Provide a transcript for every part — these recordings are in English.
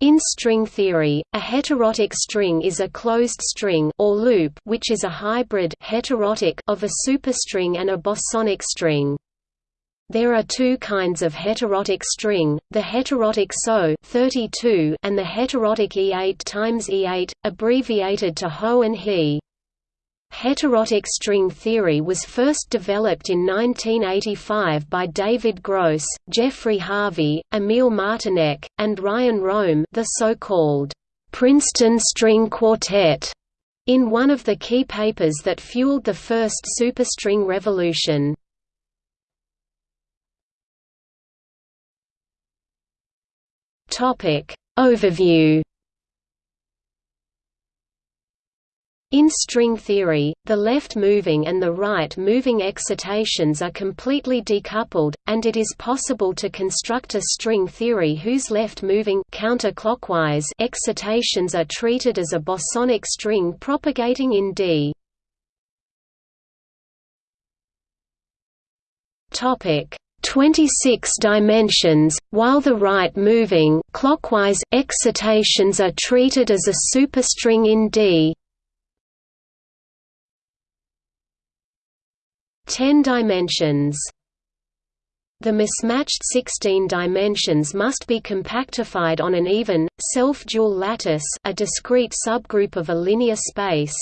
In string theory, a heterotic string is a closed string or loop which is a hybrid heterosis of a superstring and a bosonic string. There are two kinds of heterotic string, the heterotic SO 32 and the heterotic E8 times E8, abbreviated to HO and HE. Heterotic string theory was first developed in 1985 by David Gross, Jeffrey Harvey, Emil Martinec, and Ryan Rohm the so-called Princeton String Quartet, in one of the key papers that fueled the first superstring revolution. Overview In string theory, the left-moving and the right-moving excitations are completely decoupled, and it is possible to construct a string theory whose left-moving counterclockwise excitations are treated as a bosonic string propagating in D. Topic: 26 dimensions, while the right-moving clockwise excitations are treated as a superstring in D. 10 dimensions. The mismatched 16 dimensions must be compactified on an even, self-dual lattice a discrete subgroup of a linear space.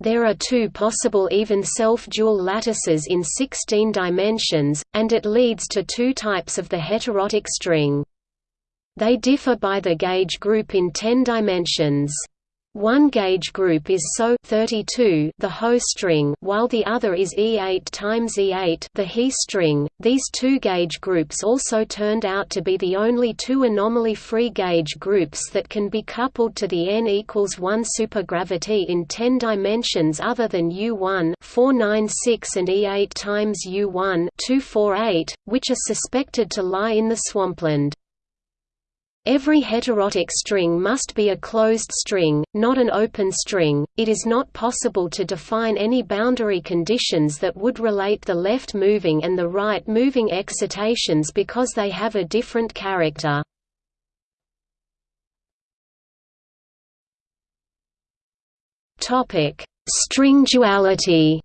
There are two possible even self-dual lattices in 16 dimensions, and it leads to two types of the heterotic string. They differ by the gauge group in 10 dimensions. One gauge group is SO 32 the Ho string while the other is E8 times E8 the He string. These two gauge groups also turned out to be the only two anomaly-free gauge groups that can be coupled to the n equals 1 supergravity in 10 dimensions other than U1 496 and E8 times U1 248, which are suspected to lie in the swampland. Every heterotic string must be a closed string, not an open string. It is not possible to define any boundary conditions that would relate the left moving and the right moving excitations because they have a different character. Topic: String duality.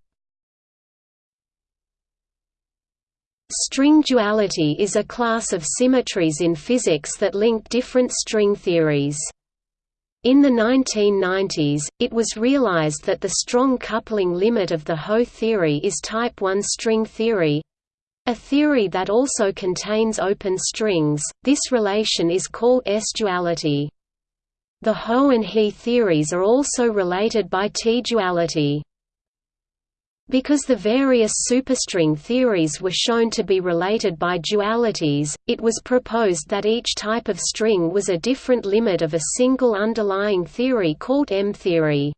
String duality is a class of symmetries in physics that link different string theories. In the 1990s, it was realized that the strong coupling limit of the Ho theory is type 1 string theory a theory that also contains open strings. This relation is called S-duality. The Ho and He theories are also related by T-duality. Because the various superstring theories were shown to be related by dualities, it was proposed that each type of string was a different limit of a single underlying theory called M-theory.